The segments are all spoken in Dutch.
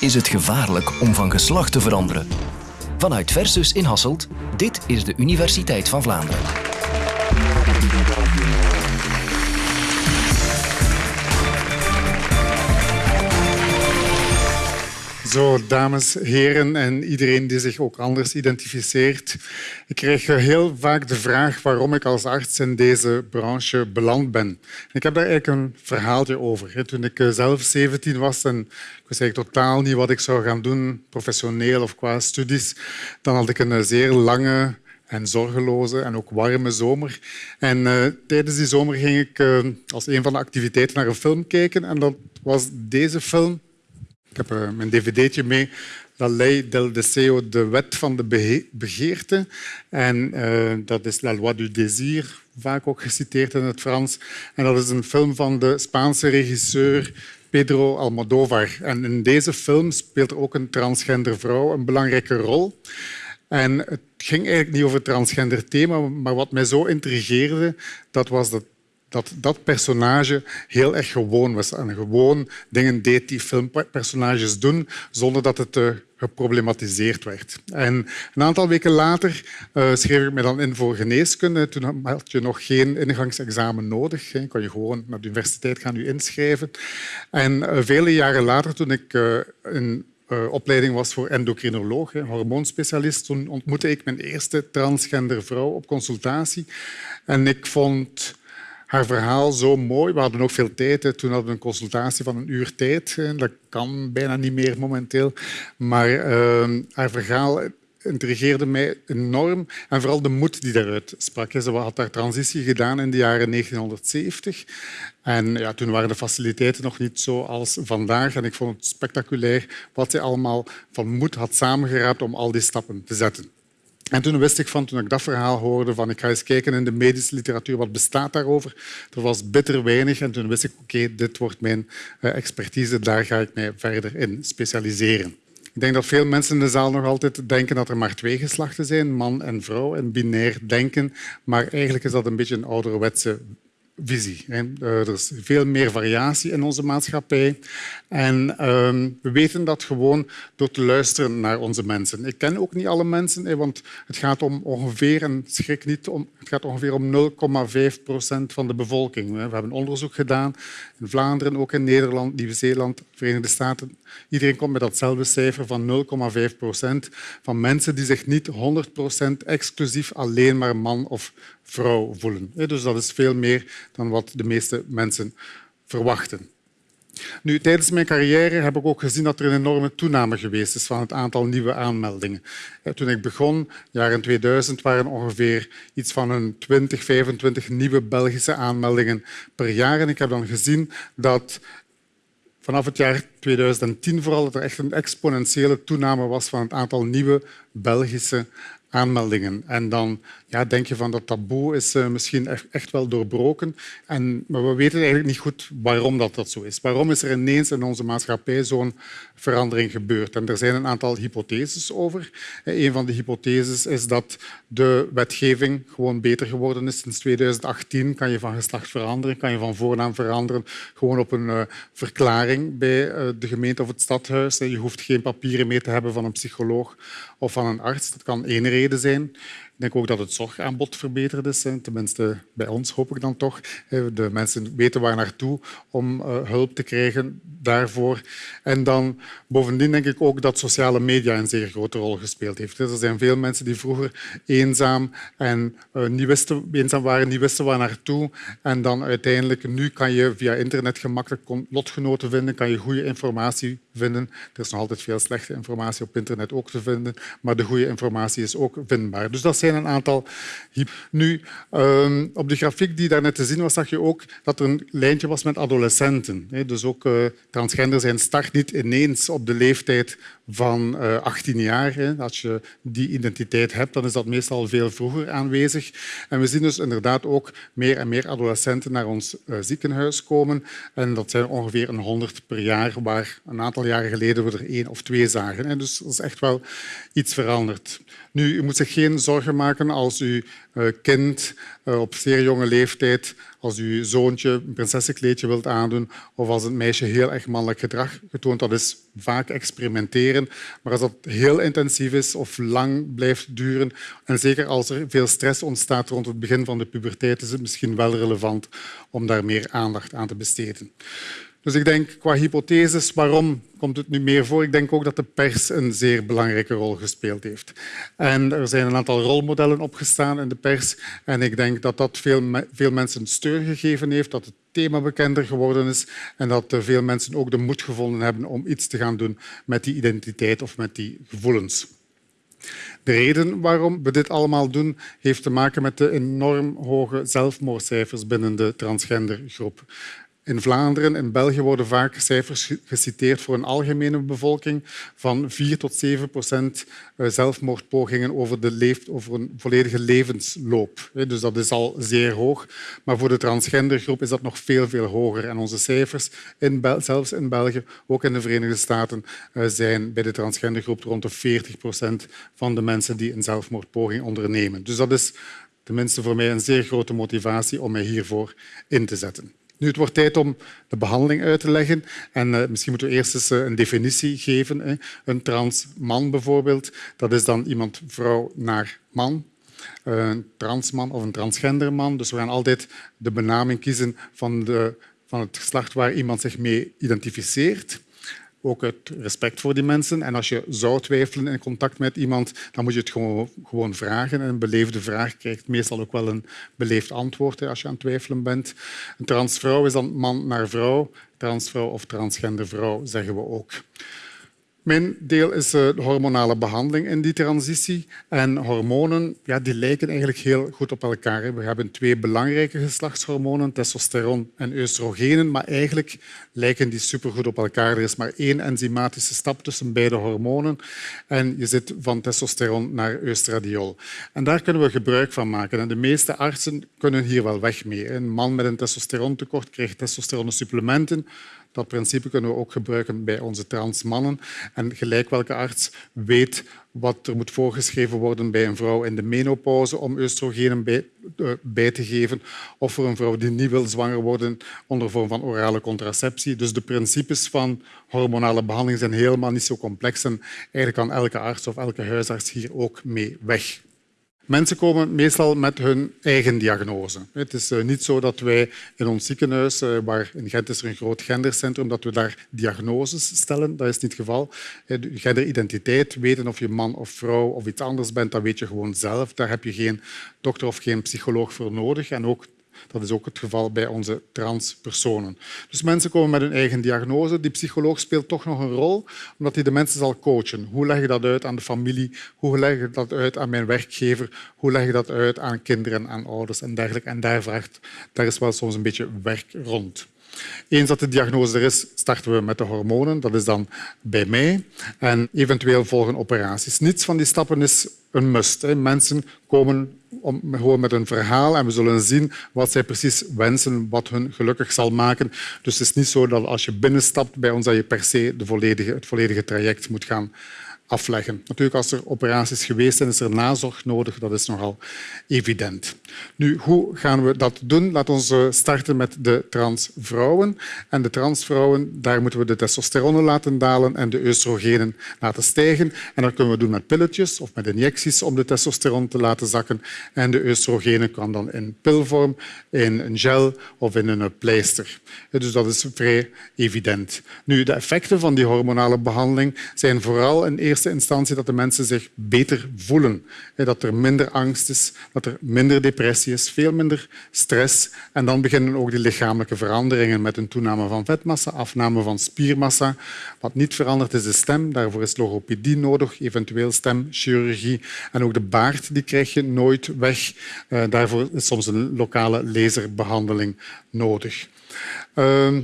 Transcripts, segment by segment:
Is het gevaarlijk om van geslacht te veranderen? Vanuit Versus in Hasselt, dit is de Universiteit van Vlaanderen. Zo, dames, heren en iedereen die zich ook anders identificeert. Ik krijg heel vaak de vraag waarom ik als arts in deze branche beland ben. Ik heb daar eigenlijk een verhaaltje over. Toen ik eh, zelf 17 was en ik wist eigenlijk totaal niet wat ik zou gaan doen, professioneel of qua studies, dan had ik een zeer lange en zorgeloze en ook warme zomer. En uh, tijdens die zomer ging ik als een van de activiteiten naar een film kijken en dat was deze film heb uh, mijn dvd'tje mee. La Ley del Deseo, de wet van de begeerte. En uh, dat is La Loi du Désir, vaak ook geciteerd in het Frans. En dat is een film van de Spaanse regisseur Pedro Almodóvar. En in deze film speelt ook een transgender vrouw een belangrijke rol. En het ging eigenlijk niet over het transgender thema, maar wat mij zo intrigeerde, dat was dat dat dat personage heel erg gewoon was en gewoon dingen deed die filmpersonages doen zonder dat het uh, geproblematiseerd werd. En een aantal weken later uh, schreef ik me dan in voor geneeskunde. Toen had je nog geen ingangsexamen nodig. Je kon je gewoon naar de universiteit gaan inschrijven. En uh, vele jaren later, toen ik een opleiding was voor endocrinoloog, hormoonspecialist, toen ontmoette ik mijn eerste transgender vrouw op consultatie. En ik vond haar verhaal zo mooi. We hadden ook veel tijd. Toen hadden we een consultatie van een uur tijd. Dat kan bijna niet meer momenteel. Maar uh, haar verhaal intrigeerde mij enorm. En vooral de moed die daaruit sprak. Ze had haar transitie gedaan in de jaren 1970. En ja, toen waren de faciliteiten nog niet zoals vandaag. En ik vond het spectaculair wat ze allemaal van moed had samengeraapt om al die stappen te zetten. En toen wist ik van, toen ik dat verhaal hoorde, van ik ga eens kijken in de medische literatuur, wat bestaat daarover. Er was bitter weinig en toen wist ik, oké, dit wordt mijn eh, expertise, daar ga ik mij verder in specialiseren. Ik denk dat veel mensen in de zaal nog altijd denken dat er maar twee geslachten zijn, man en vrouw, en binair denken. Maar eigenlijk is dat een beetje een ouderwetse visie. Eh, er is veel meer variatie in onze maatschappij. En ehm, we weten dat gewoon door te luisteren naar onze mensen. Ik ken ook niet alle mensen, want het gaat om ongeveer, en schrik niet, om, het gaat ongeveer om 0,5 procent van de bevolking. We hebben onderzoek gedaan in Vlaanderen, ook in Nederland, Nieuw-Zeeland, Verenigde Staten. Iedereen komt met datzelfde cijfer van 0,5 procent van mensen die zich niet 100 procent exclusief alleen maar man of vrouw voelen. Dus dat is veel meer dan wat de meeste mensen verwachten. Nu, tijdens mijn carrière heb ik ook gezien dat er een enorme toename geweest is van het aantal nieuwe aanmeldingen. Toen ik begon, jaren 2000, waren ongeveer iets van een 20, 25 nieuwe Belgische aanmeldingen per jaar. En ik heb dan gezien dat vanaf het jaar 2010 vooral dat er echt een exponentiële toename was van het aantal nieuwe Belgische aanmeldingen. En dan ja, denk je van dat taboe is uh, misschien echt wel doorbroken. En, maar we weten eigenlijk niet goed waarom dat, dat zo is. Waarom is er ineens in onze maatschappij zo'n verandering gebeurd? En er zijn een aantal hypotheses over. Een van de hypotheses is dat de wetgeving gewoon beter geworden is. Sinds 2018 kan je van geslacht veranderen, kan je van voornaam veranderen, gewoon op een uh, verklaring bij de gemeente of het stadhuis. Je hoeft geen papieren meer te hebben van een psycholoog of van een arts. Dat kan één reden zijn. Denk ook dat het zorgaanbod verbeterd is. Tenminste, bij ons hoop ik dan toch. De mensen weten waar naartoe om eh, hulp te krijgen daarvoor. En dan bovendien denk ik ook dat sociale media een zeer grote rol gespeeld heeft. Er zijn veel mensen die vroeger eenzaam, en, uh, niet eenzaam waren, niet wisten waar naartoe. En dan uiteindelijk, nu kan je via internet gemakkelijk lotgenoten vinden, kan je goede informatie vinden. Er is nog altijd veel slechte informatie op internet ook te vinden, maar de goede informatie is ook vindbaar. Dus dat zijn een aantal. Nu, ehm, op de grafiek die daar net te zien was, zag je ook dat er een lijntje was met adolescenten. Dus ook uh, transgender zijn start niet ineens op de leeftijd van 18 eh, jaar. Als je die identiteit hebt, dan is dat meestal veel vroeger aanwezig. En we zien dus inderdaad ook meer en meer adolescenten naar ons eh, ziekenhuis komen. En dat zijn ongeveer een 100 per jaar, waar een aantal jaren geleden we er één of twee zagen. Dus dat is echt wel iets veranderd. Nu, u moet zich geen zorgen maken als uw eh, kind eh, op zeer jonge leeftijd, als uw zoontje een prinsessenkleedje wilt aandoen of als een meisje heel erg mannelijk gedrag getoond. Dat is vaak experimenteren. Maar als dat heel intensief is of lang blijft duren, en zeker als er veel stress ontstaat rond het begin van de puberteit, is het misschien wel relevant om daar meer aandacht aan te besteden. Dus ik denk qua hypotheses, waarom komt het nu meer voor? Ik denk ook dat de pers een zeer belangrijke rol gespeeld heeft. En er zijn een aantal rolmodellen opgestaan in de pers. En ik denk dat dat veel, veel mensen steun gegeven heeft, dat het thema bekender geworden is en dat veel mensen ook de moed gevonden hebben om iets te gaan doen met die identiteit of met die gevoelens. De reden waarom we dit allemaal doen, heeft te maken met de enorm hoge zelfmoordcijfers binnen de transgendergroep. In Vlaanderen en België worden vaak cijfers geciteerd voor een algemene bevolking van 4 tot 7 procent eh, zelfmoordpogingen over, de over een volledige levensloop. Dus dat is al zeer hoog. Maar voor de transgendergroep is dat nog veel, veel hoger. En onze cijfers, in zelfs in België, ook in de Verenigde Staten, eh, zijn bij de transgendergroep rond de 40 procent van de mensen die een zelfmoordpoging ondernemen. Dus dat is tenminste voor mij een zeer grote motivatie om mij hiervoor in te zetten. Nu, het wordt tijd om de behandeling uit te leggen. En uh, misschien moeten we eerst eens uh, een definitie geven. Hè. Een trans man bijvoorbeeld, dat is dan iemand vrouw naar man. Uh, een transman of een transgenderman. Dus we gaan altijd de benaming kiezen van, de, van het geslacht waar iemand zich mee identificeert ook uit respect voor die mensen. En als je zou twijfelen in contact met iemand, dan moet je het gewoon, gewoon vragen. En een beleefde vraag krijgt meestal ook wel een beleefd antwoord als je aan het twijfelen bent. Een transvrouw is dan man naar vrouw. Transvrouw of transgender vrouw zeggen we ook. Mijn deel is eh, de hormonale behandeling in die transitie. En hormonen ja, die lijken eigenlijk heel goed op elkaar. We hebben twee belangrijke geslachtshormonen, testosteron en oestrogenen, maar eigenlijk lijken die supergoed op elkaar. Er is maar één enzymatische stap tussen beide hormonen en je zit van testosteron naar oestradiol. En daar kunnen we gebruik van maken. En de meeste artsen kunnen hier wel weg mee. Een man met een testosterontekort krijgt testosteronsupplementen dat principe kunnen we ook gebruiken bij onze transmannen. En gelijk welke arts weet wat er moet voorgeschreven worden bij een vrouw in de menopauze om oestrogenen bij, uh, bij, te geven, of voor een vrouw die niet wil zwanger worden onder vorm van orale contraceptie. Dus de principes van hormonale behandeling zijn helemaal niet zo complex en eigenlijk kan elke arts of elke huisarts hier ook mee weg. Mensen komen meestal met hun eigen diagnose. Het is eh, niet zo dat wij in ons ziekenhuis, eh, waar in Gent is er een groot gendercentrum, dat we daar diagnoses stellen. Dat is niet het geval. Genderidentiteit, weten of je man of vrouw of iets anders bent, dat weet je gewoon zelf. Daar heb je geen dokter of geen psycholoog voor nodig. En ook dat is ook het geval bij onze transpersonen. Dus mensen komen met hun eigen diagnose. Die psycholoog speelt toch nog een rol, omdat hij de mensen zal coachen. Hoe leg je dat uit aan de familie? Hoe leg je dat uit aan mijn werkgever? Hoe leg je dat uit aan kinderen, aan ouders en dergelijke? En daar, vraagt, daar is wel soms een beetje werk rond. Eens dat de diagnose er is, starten we met de hormonen. Dat is dan bij mij. En eventueel volgen operaties. Niets van die stappen is een must. Mensen komen gewoon met een verhaal en we zullen zien wat zij precies wensen, wat hun gelukkig zal maken. Dus het is niet zo dat als je binnenstapt bij ons, dat je per se de volledige, het volledige traject moet gaan afleggen. Natuurlijk, als er operaties geweest zijn, is er nazorg nodig. Dat is nogal evident. Nu, hoe gaan we dat doen? Laten we eh, starten met de transvrouwen. En de transvrouwen, daar moeten we de testosteron laten dalen en de oestrogenen laten stijgen. En dat kunnen we doen met pilletjes of met injecties om de testosteron te laten zakken. En de oestrogenen kan dan in pilvorm, in een gel of in een pleister. Dus dat is vrij evident. Nu, de effecten van die hormonale behandeling zijn vooral in eerste instantie dat de mensen zich beter voelen. Dat er minder angst is, dat er minder depressie is, veel minder stress. En dan beginnen ook die lichamelijke veranderingen met een toename van vetmassa, afname van spiermassa. Wat niet verandert is de stem. Daarvoor is logopedie nodig, eventueel stemchirurgie. En ook de baard die krijg je nooit weg. Eh, daarvoor is soms een lokale laserbehandeling nodig. Ehm,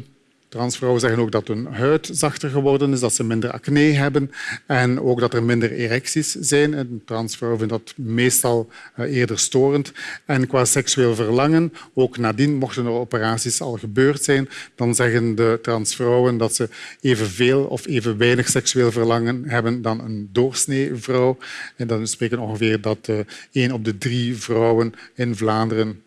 transvrouwen zeggen ook dat hun huid zachter geworden is, dat ze minder acne hebben en ook dat er minder erecties zijn. En transvrouwen vinden dat meestal eh, eerder storend. En qua seksueel verlangen, ook nadien, mochten er operaties al gebeurd zijn, dan zeggen de transvrouwen dat ze evenveel of even weinig seksueel verlangen hebben dan een doorsnee vrouw. En dan spreken ongeveer dat uh, één op de drie vrouwen in Vlaanderen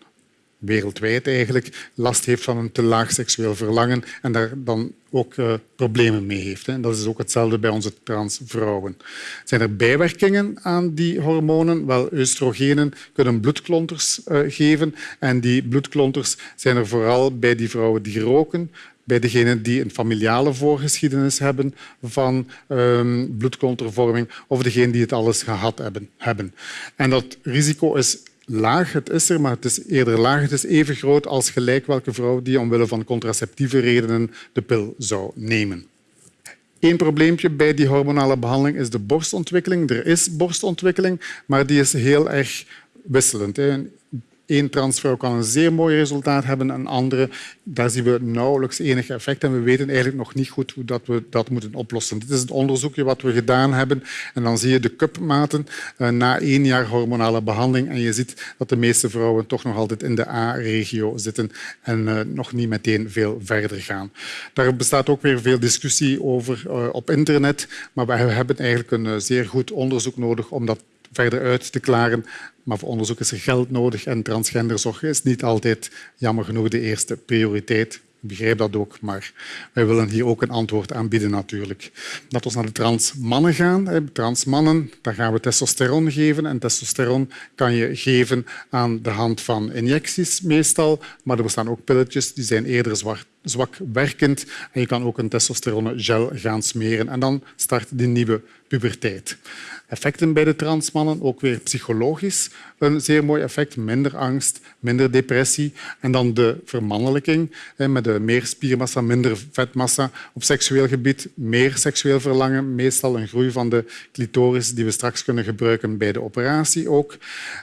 wereldwijd eigenlijk last heeft van een te laag seksueel verlangen en daar dan ook uh, problemen mee heeft. En dat is ook hetzelfde bij onze transvrouwen. Zijn er bijwerkingen aan die hormonen? Wel, oestrogenen kunnen bloedklonters uh, geven en die bloedklonters zijn er vooral bij die vrouwen die roken, bij degenen die een familiale voorgeschiedenis hebben van um, bloedklontervorming of degenen die het alles gehad hebben. En dat risico is laag. Het is er, maar het is eerder laag. Het is even groot als gelijk welke vrouw die omwille van contraceptieve redenen de pil zou nemen. Eén probleempje bij die hormonale behandeling is de borstontwikkeling. Er is borstontwikkeling, maar die is heel erg wisselend. Eén transvrouw kan een zeer mooi resultaat hebben, een andere, daar zien we nauwelijks enig effect en we weten eigenlijk nog niet goed hoe dat we dat moeten oplossen. Dit is het onderzoekje wat we gedaan hebben en dan zie je de cupmaten uh, na één jaar hormonale behandeling en je ziet dat de meeste vrouwen toch nog altijd in de A-regio zitten en uh, nog niet meteen veel verder gaan. Daar bestaat ook weer veel discussie over uh, op internet, maar we hebben eigenlijk een zeer goed onderzoek nodig om dat verder uit te klaren. Maar voor onderzoek is er geld nodig en transgenderzorg is niet altijd, jammer genoeg, de eerste prioriteit. Ik begrijp dat ook, maar wij willen hier ook een antwoord aan bieden natuurlijk. Dat we naar de transmannen gaan. Transmannen, daar gaan we testosteron geven. En testosteron kan je geven aan de hand van injecties meestal. Maar er bestaan ook pilletjes die zijn eerder zwart zwak werkend. En je kan ook een testosterone-gel gaan smeren. En dan start die nieuwe puberteit. Effecten bij de transmannen, ook weer psychologisch een zeer mooi effect. Minder angst, minder depressie. En dan de vermannelijking, met de meer spiermassa, minder vetmassa. Op seksueel gebied meer seksueel verlangen, meestal een groei van de clitoris die we straks kunnen gebruiken bij de operatie ook.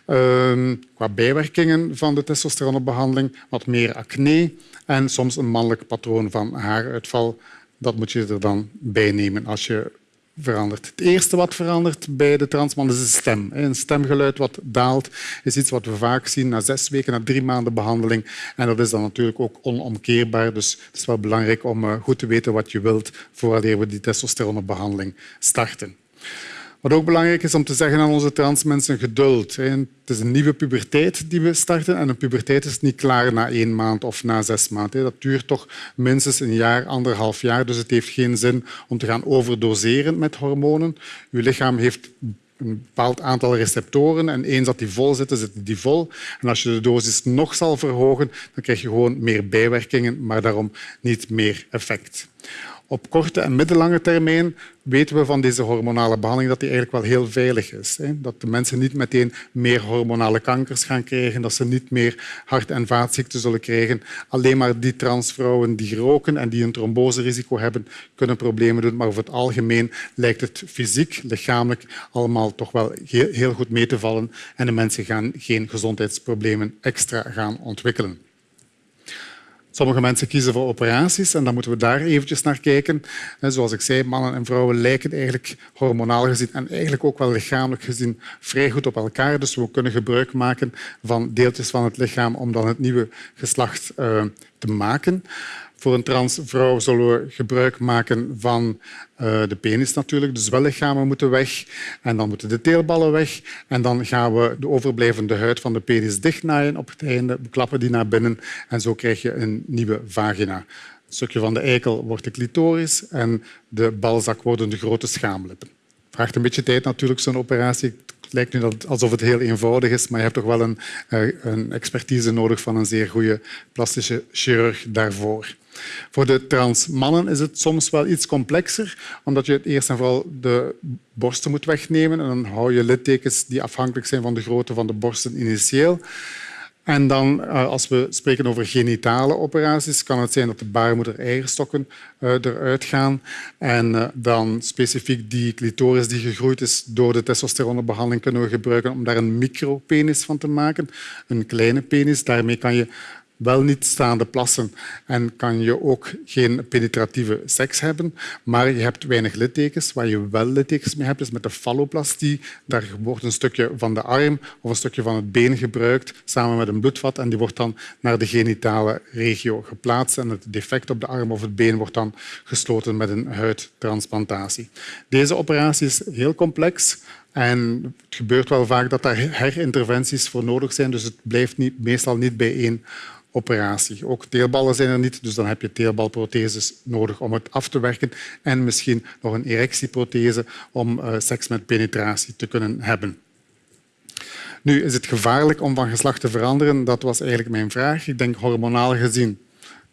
Ehm, qua bijwerkingen van de testosteronbehandeling, wat meer acne en soms een mannelijk patroon van haaruitval. Dat moet je er dan bij nemen als je verandert. Het eerste wat verandert bij de transman is de stem. Een stemgeluid wat daalt is iets wat we vaak zien na zes weken, na drie maanden behandeling. En dat is dan natuurlijk ook onomkeerbaar. Dus het is wel belangrijk om eh, goed te weten wat je wilt voordat we die testosteronbehandeling starten. Wat ook belangrijk is om te zeggen aan onze transmensen, geduld. Het is een nieuwe puberteit die we starten en een puberteit is niet klaar na één maand of na zes maanden. Dat duurt toch minstens een jaar, anderhalf jaar. Dus het heeft geen zin om te gaan overdoseren met hormonen. Uw lichaam heeft een bepaald aantal receptoren en eens dat die vol zitten, zitten die vol. En als je de dosis nog zal verhogen, dan krijg je gewoon meer bijwerkingen, maar daarom niet meer effect. Op korte en middellange termijn weten we van deze hormonale behandeling dat die eigenlijk wel heel veilig is. Dat de mensen niet meteen meer hormonale kankers gaan krijgen, dat ze niet meer hart- en vaatziekten zullen krijgen. Alleen maar die transvrouwen die roken en die een tromboserisico hebben, kunnen problemen doen. Maar over het algemeen lijkt het fysiek, lichamelijk allemaal toch wel heel goed mee te vallen en de mensen gaan geen gezondheidsproblemen extra gaan ontwikkelen. Sommige mensen kiezen voor operaties en dan moeten we daar eventjes naar kijken. Zoals ik zei, mannen en vrouwen lijken eigenlijk hormonaal gezien en eigenlijk ook wel lichamelijk gezien vrij goed op elkaar. Dus we kunnen gebruik maken van deeltjes van het lichaam om dan het nieuwe geslacht uh, te maken. Voor een transvrouw zullen we gebruik maken van uh, de penis natuurlijk. De zwellichamen moeten weg en dan moeten de teelballen weg. En dan gaan we de overblijvende huid van de penis dichtnaaien op het einde, we klappen die naar binnen en zo krijg je een nieuwe vagina. Een stukje van de eikel wordt de clitoris en de balzak worden de grote schaamlippen. Het vraagt een beetje tijd natuurlijk, zo'n operatie. Het lijkt nu alsof het heel eenvoudig is, maar je hebt toch wel een, uh, een expertise nodig van een zeer goede plastische chirurg daarvoor. Voor de transmannen is het soms wel iets complexer, omdat je eerst en vooral de borsten moet wegnemen. En dan hou je littekens die afhankelijk zijn van de grootte van de borsten initieel. En dan, eh, als we spreken over genitale operaties, kan het zijn dat de baarmoeder eierstokken uh, eruit gaan. En uh, dan specifiek die clitoris die gegroeid is door de testosteronbehandeling kunnen we gebruiken om daar een micropenis van te maken. Een kleine penis. Daarmee kan je wel niet staande plassen en kan je ook geen penetratieve seks hebben, maar je hebt weinig littekens. Waar je wel littekens mee hebt, is met de falloplastie. Daar wordt een stukje van de arm of een stukje van het been gebruikt samen met een bloedvat en die wordt dan naar de genitale regio geplaatst en het defect op de arm of het been wordt dan gesloten met een huidtransplantatie. Deze operatie is heel complex, en het gebeurt wel vaak dat daar herinterventies voor nodig zijn, dus het blijft niet, meestal niet bij één operatie. Ook teelballen zijn er niet, dus dan heb je teelbalprotheses nodig om het af te werken en misschien nog een erectieprothese om uh, seks met penetratie te kunnen hebben. Nu, is het gevaarlijk om van geslacht te veranderen? Dat was eigenlijk mijn vraag. Ik denk hormonaal gezien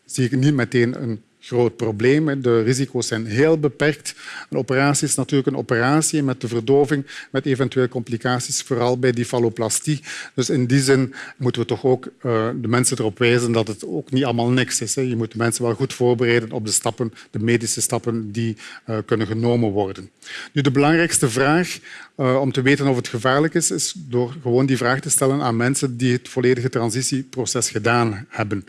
zie ik niet meteen een groot probleem. De risico's zijn heel beperkt. Een operatie is natuurlijk een operatie met de verdoving, met eventueel complicaties, vooral bij die falloplastie. Dus in die zin moeten we toch ook uh, de mensen erop wijzen dat het ook niet allemaal niks is. Je moet de mensen wel goed voorbereiden op de stappen, de medische stappen die uh, kunnen genomen worden. Nu, de belangrijkste vraag uh, om te weten of het gevaarlijk is, is door gewoon die vraag te stellen aan mensen die het volledige transitieproces gedaan hebben.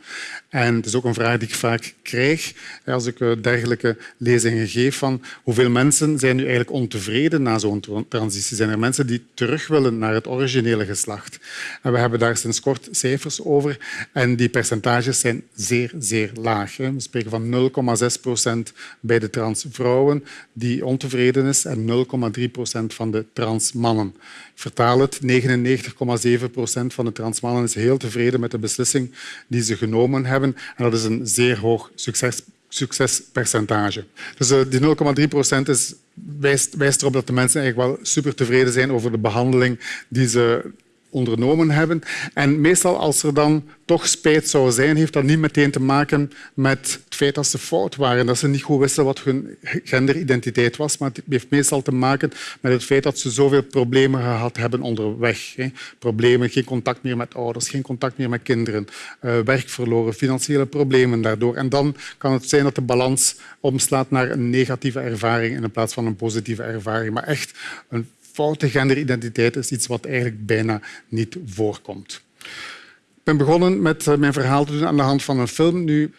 En het is ook een vraag die ik vaak krijg als ik eh, dergelijke lezingen geef van hoeveel mensen zijn nu eigenlijk ontevreden na zo'n transitie. Zijn er mensen die terug willen naar het originele geslacht? En we hebben daar sinds kort cijfers over en die percentages zijn zeer, zeer laag. We spreken van 0,6 procent bij de transvrouwen die ontevreden is en 0,3 procent van de transmannen. Ik vertaal het, 99,7 procent van de transmannen is heel tevreden met de beslissing die ze genomen hebben. En dat is een zeer hoog succes, succespercentage. Dus uh, die 0,3 procent wijst, wijst erop dat de mensen eigenlijk wel super tevreden zijn over de behandeling die ze ondernomen hebben. En meestal als er dan toch spijt zou zijn, heeft dat niet meteen te maken met het feit dat ze fout waren, dat ze niet goed wisten wat hun genderidentiteit was, maar het heeft meestal te maken met het feit dat ze zoveel problemen gehad hebben onderweg. Problemen, geen contact meer met ouders, geen contact meer met kinderen, eh, werk verloren, financiële problemen daardoor. En dan kan het zijn dat de balans omslaat naar een negatieve ervaring in plaats van een positieve ervaring. Maar echt een foute genderidentiteit is iets wat eigenlijk bijna niet voorkomt. Ik ben begonnen met eh, mijn verhaal te doen aan de hand van een film. Nu,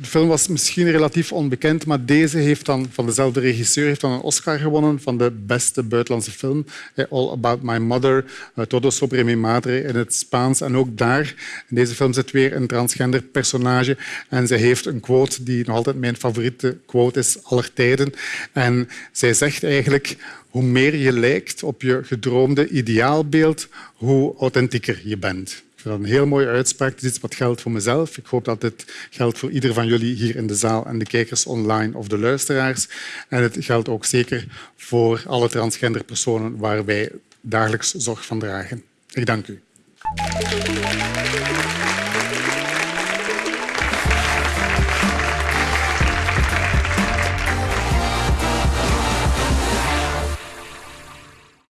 de film was misschien relatief onbekend, maar deze heeft dan, van dezelfde regisseur heeft dan een Oscar gewonnen van de beste buitenlandse film. Eh, All About My Mother, eh, Todo sobre mi madre in het Spaans. En ook daar, in deze film zit weer een transgender personage. En zij heeft een quote die nog altijd mijn favoriete quote is aller tijden. En zij zegt eigenlijk hoe meer je lijkt op je gedroomde ideaalbeeld, hoe authentieker je bent. Dat een heel mooie uitspraak. Het is iets wat geldt voor mezelf. Ik hoop dat dit geldt voor ieder van jullie hier in de zaal en de kijkers online of de luisteraars. En het geldt ook zeker voor alle transgender personen waar wij dagelijks zorg van dragen. Ik dank u.